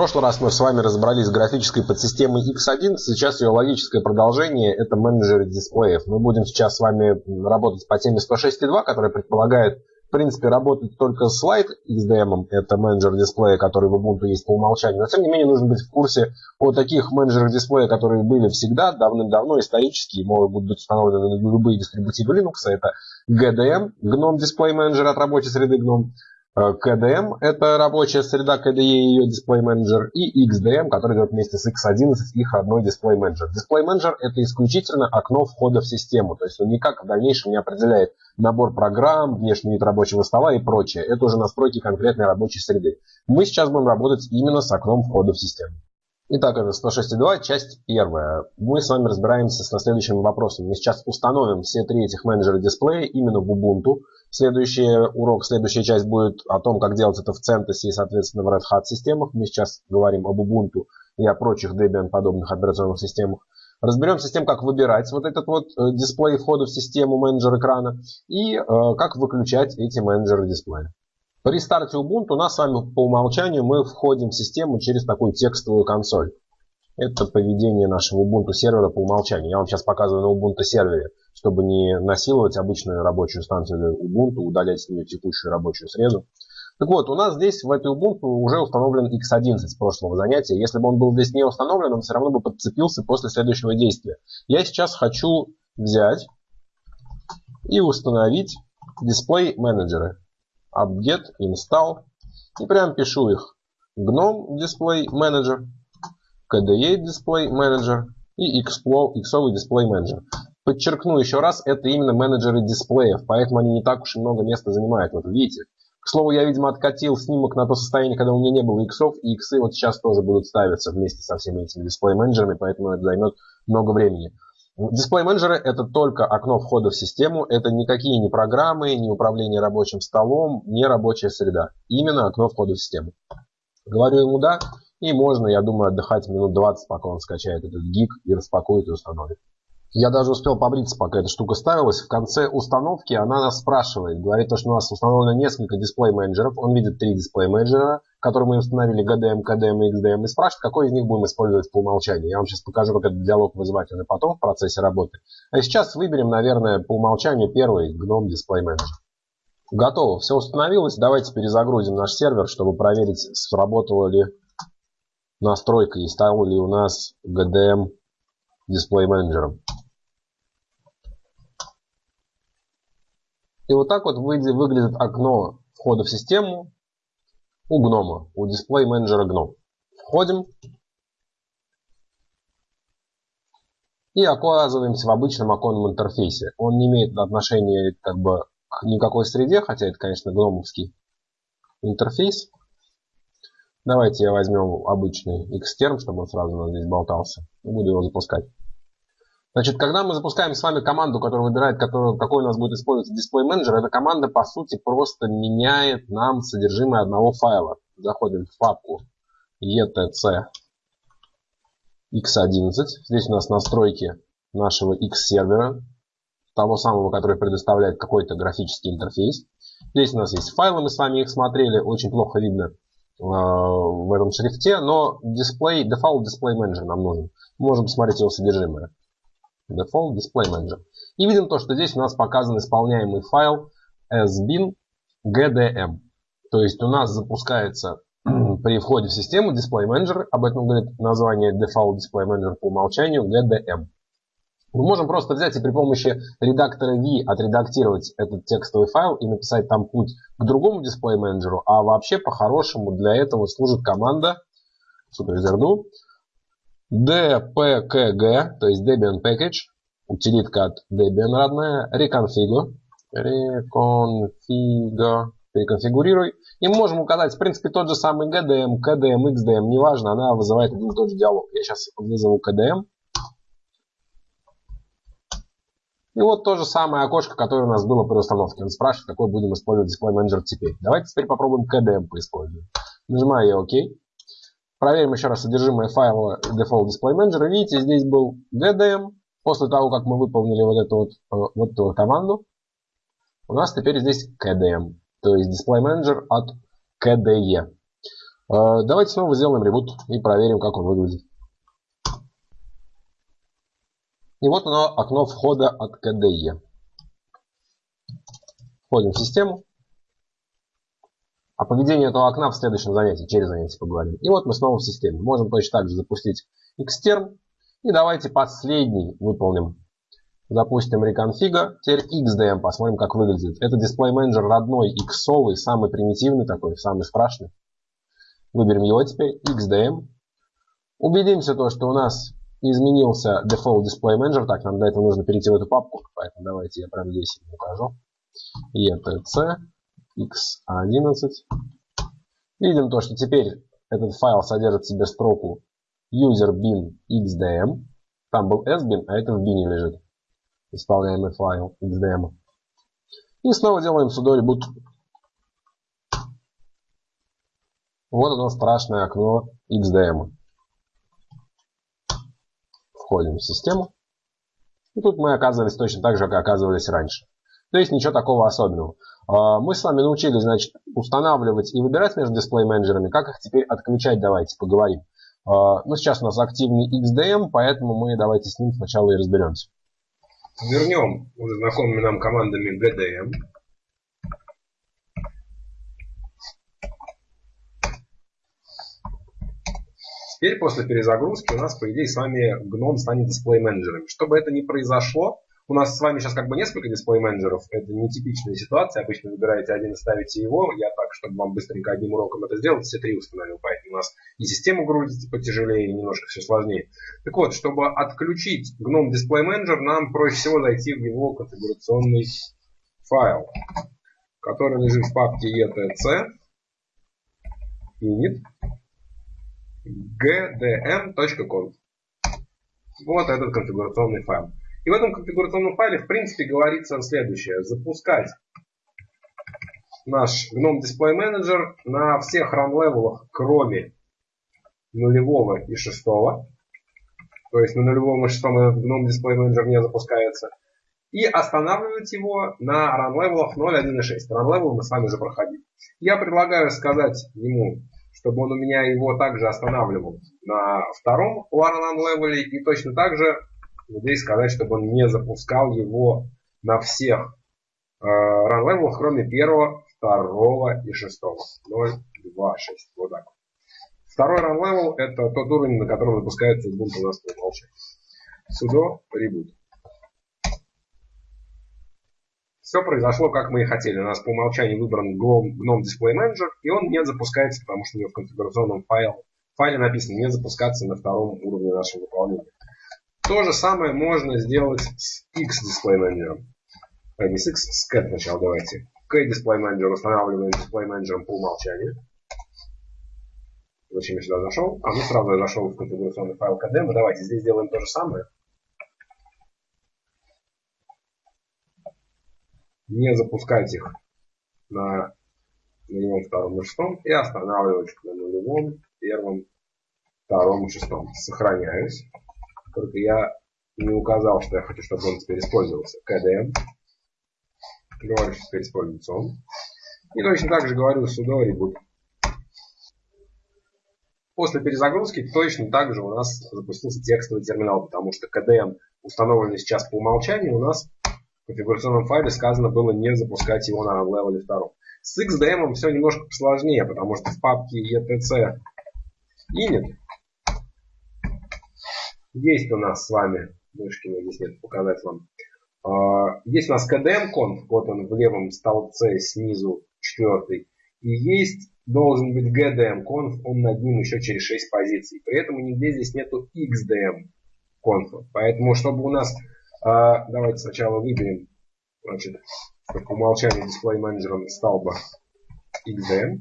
прошлый раз мы с вами разобрались с графической подсистемой X11, сейчас ее логическое продолжение – это менеджер дисплеев. Мы будем сейчас с вами работать по теме 106.2, которая предполагает, в принципе, работать только с Light XDM, это менеджер дисплея, который в Ubuntu есть по умолчанию. Но, тем не менее, нужно быть в курсе о таких менеджерах дисплея, которые были всегда, давным-давно, исторически, могут быть установлены на любые дистрибутивы Linux. Это GDM, GNOME Display Manager от рабочей среды GNOME, KDM – это рабочая среда KDE и ее дисплей менеджер, и XDM, который идет вместе с X11, их родной дисплей менеджер. Дисплей менеджер – это исключительно окно входа в систему, то есть он никак в дальнейшем не определяет набор программ, внешний вид рабочего стола и прочее. Это уже настройки конкретной рабочей среды. Мы сейчас будем работать именно с окном входа в систему. Итак, это 106.2, часть первая. Мы с вами разбираемся с следующим вопросом. Мы сейчас установим все три этих менеджера дисплея именно в Ubuntu. Следующий урок, следующая часть будет о том, как делать это в CentOS и, соответственно, в Red Hat системах. Мы сейчас говорим об Ubuntu и о прочих Debian подобных операционных системах. Разберемся с тем, как выбирать вот этот вот э, дисплей входа в систему менеджер экрана и э, как выключать эти менеджеры дисплея. При старте Ubuntu у нас с вами по умолчанию мы входим в систему через такую текстовую консоль. Это поведение нашего Ubuntu сервера по умолчанию. Я вам сейчас показываю на Ubuntu сервере, чтобы не насиловать обычную рабочую станцию Ubuntu, удалять с нее текущую рабочую среду. Так вот, у нас здесь в этой Ubuntu уже установлен X11 с прошлого занятия. Если бы он был здесь не установлен, он все равно бы подцепился после следующего действия. Я сейчас хочу взять и установить дисплей менеджеры apt-get, install. И прям пишу их. GNOME Display Manager, KDE Display Manager и Xovый Display Manager. Подчеркну еще раз, это именно менеджеры дисплеев, поэтому они не так уж и много места занимают. Вот видите. К слову, я, видимо, откатил снимок на то состояние, когда у меня не было иксов, и иксы вот сейчас тоже будут ставиться вместе со всеми этими дисплей-менеджерами, поэтому это займет много времени. Дисплей менеджеры это только окно входа в систему, это никакие не программы, не управление рабочим столом, не рабочая среда. Именно окно входа в систему. Говорю ему да, и можно, я думаю, отдыхать минут 20, пока он скачает этот гиг и распакует и установит. Я даже успел побриться, пока эта штука ставилась. В конце установки она нас спрашивает. Говорит, что у нас установлено несколько дисплей-менеджеров. Он видит три дисплей-менеджера, которые мы установили GDM, KDM и XDM. И спрашивает, какой из них будем использовать по умолчанию. Я вам сейчас покажу, как этот диалог вызывать и потом в процессе работы. А сейчас выберем, наверное, по умолчанию первый GNOME дисплей-менеджер. Готово. Все установилось. Давайте перезагрузим наш сервер, чтобы проверить, сработала ли настройка и стал ли у нас GDM дисплей-менеджером. И вот так вот выглядит окно входа в систему у гнома, у дисплей менеджера GNOME. Входим и оказываемся в обычном оконном интерфейсе. Он не имеет отношения как бы к никакой среде, хотя это, конечно, гномовский интерфейс. Давайте я возьмем обычный Xterm, чтобы он сразу у нас здесь болтался. Буду его запускать. Значит, когда мы запускаем с вами команду, которая выбирает, который, какой у нас будет использоваться дисплей менеджер, эта команда по сути просто меняет нам содержимое одного файла. Заходим в папку etc x11. Здесь у нас настройки нашего X сервера, того самого, который предоставляет какой-то графический интерфейс. Здесь у нас есть файлы, мы с вами их смотрели, очень плохо видно э, в этом шрифте, но display, default display manager нам нужен. можем посмотреть его содержимое. Default Display Manager. И видим то, что здесь у нас показан исполняемый файл sbin gdm. То есть у нас запускается при входе в систему Display Manager, об этом говорит название Default Display Manager по умолчанию GDM. Мы можем просто взять и при помощи редактора V отредактировать этот текстовый файл и написать там путь к другому дисплей менеджеру, а вообще по-хорошему для этого служит команда superuser.do dpkg, то есть Debian Package, утилитка от Debian родная, reconfigure, reconfigure, переконфигурируй. И мы можем указать, в принципе, тот же самый GDM, KDM, XDM, неважно, она вызывает один и тот же диалог. Я сейчас вызову KDM. И вот то же самое окошко, которое у нас было при установке. Он спрашивает, какой будем использовать Display Manager теперь. Давайте теперь попробуем KDM поиспользовать. Нажимаю я ОК. Проверим еще раз содержимое файла Default Display Manager. Видите, здесь был GDM. После того, как мы выполнили вот эту вот, э, вот эту вот команду, у нас теперь здесь KDM. То есть Display Manager от KDE. Э, давайте снова сделаем ребут и проверим, как он выглядит. И вот оно, окно входа от KDE. Входим в систему. О поведении этого окна в следующем занятии, через занятие поговорим. И вот мы снова в системе. Можем точно так же запустить Xterm. И давайте последний выполним. Запустим reconfig. Теперь XDM. Посмотрим, как выглядит. Это Display Manager родной, иксовый, самый примитивный такой, самый страшный. Выберем его теперь. XDM. Убедимся, то, что у нас изменился Default Display Manager. Так, нам для этого нужно перейти в эту папку. Поэтому давайте я прямо здесь покажу. ETC x11. Видим то, что теперь этот файл содержит в себе строку user bin xdm. Там был sbin, а это в bin лежит. Исполняемый файл xdm. И снова делаем sudo reboot. Вот оно страшное окно xdm. Входим в систему. И тут мы оказывались точно так же, как оказывались раньше. То есть ничего такого особенного. А, мы с вами научились, значит, устанавливать и выбирать между дисплей-менеджерами. Как их теперь отключать, давайте поговорим. А, ну, сейчас у нас активный XDM, поэтому мы давайте с ним сначала и разберемся. Вернем уже знакомыми нам командами GDM. Теперь после перезагрузки у нас, по идее, с вами GNOME станет дисплей-менеджером. Чтобы это не произошло, у нас с вами сейчас как бы несколько дисплей-менеджеров. Это нетипичная ситуация. Обычно выбираете один и ставите его. Я так, чтобы вам быстренько одним уроком это сделать, все три установил. Поэтому у нас и система грузится потяжелее, и немножко все сложнее. Так вот, чтобы отключить GNOME Display Manager, нам проще всего зайти в его конфигурационный файл, который лежит в папке etc init gdm.conf. Вот этот конфигурационный файл. И в этом конфигурационном файле, в принципе, говорится следующее. Запускать наш GNOME Display Manager на всех run-level ах, кроме нулевого и шестого. То есть на нулевом и шестом этот GNOME Display Manager не запускается. И останавливать его на run-level ах 0, 1 и 6. Run-level мы с вами уже проходили. Я предлагаю сказать ему, чтобы он у меня его также останавливал на втором run-левеле и точно так же здесь сказать, чтобы он не запускал его на всех э, ран кроме первого, второго и шестого. 0, 2, 6. Вот так. Второй run это тот уровень, на котором запускается Ubuntu у нас по умолчанию. Sudo reboot. Все произошло, как мы и хотели. У нас по умолчанию выбран GNOME Display Manager, и он не запускается, потому что у него в конфигурационном файле, файле написано не запускаться на втором уровне нашего выполнения. То же самое можно сделать с X Display Manager. А не с X, с Cat сначала давайте. K Display Manager устанавливаем Display Manager по умолчанию. Зачем я сюда зашел? А, ну сразу я зашел в конфигурационный файл KDM. Давайте здесь сделаем то же самое. Не запускать их на нулевом, втором и шестом и останавливать на нулевом, первом, втором и шестом. Сохраняюсь. Только я не указал, что я хочу, чтобы он теперь использовался. KDM. Говорю, что теперь используется он. И точно так же говорю sudo reboot. После перезагрузки точно так же у нас запустился текстовый терминал, потому что KDM установленный сейчас по умолчанию, у нас в конфигурационном файле сказано было не запускать его на левеле 2. С XDM все немножко сложнее, потому что в папке etc init есть у нас с вами, Мышкина здесь нет, показать вам. А, есть у нас KDM-конф, вот он в левом столбце снизу, четвертый. И есть, должен быть GDM-конф, он над ним еще через 6 позиций. При этом нигде здесь нету XDM-конфа. Поэтому, чтобы у нас, а, давайте сначала выберем, значит, по умолчанию дисплей менеджером столба XDM.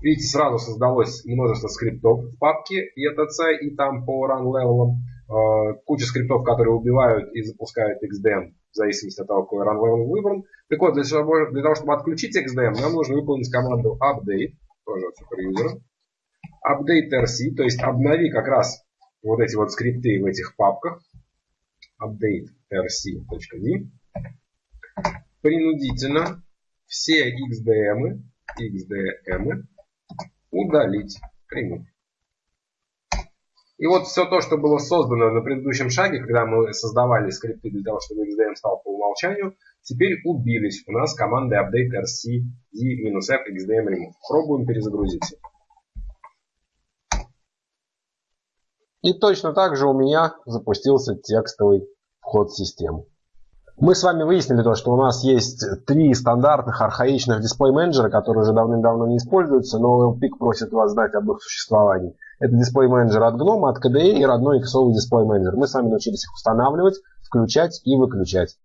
Видите, сразу создалось множество скриптов в папке ETC и там по run левелам. Э, куча скриптов, которые убивают и запускают XDM в зависимости от того, какой run level выбран. Так вот, для того, чтобы отключить XDM, нам нужно выполнить команду update, тоже от суперюзера. Update RC, то есть обнови как раз вот эти вот скрипты в этих папках. Update rc.v. Принудительно все XDM XDM удалить. Приму. И вот все то, что было создано на предыдущем шаге, когда мы создавали скрипты для того, чтобы XDM стал по умолчанию, теперь убились у нас команды update rc d-f xdm remove. Пробуем перезагрузиться. И точно так же у меня запустился текстовый вход в систему. Мы с вами выяснили то, что у нас есть три стандартных архаичных дисплей-менеджера, которые уже давным-давно не используются, но LPIC просит вас знать об их существовании. Это дисплей-менеджер от GNOME, от KDE и родной иксовый дисплей-менеджер. Мы с вами научились их устанавливать, включать и выключать.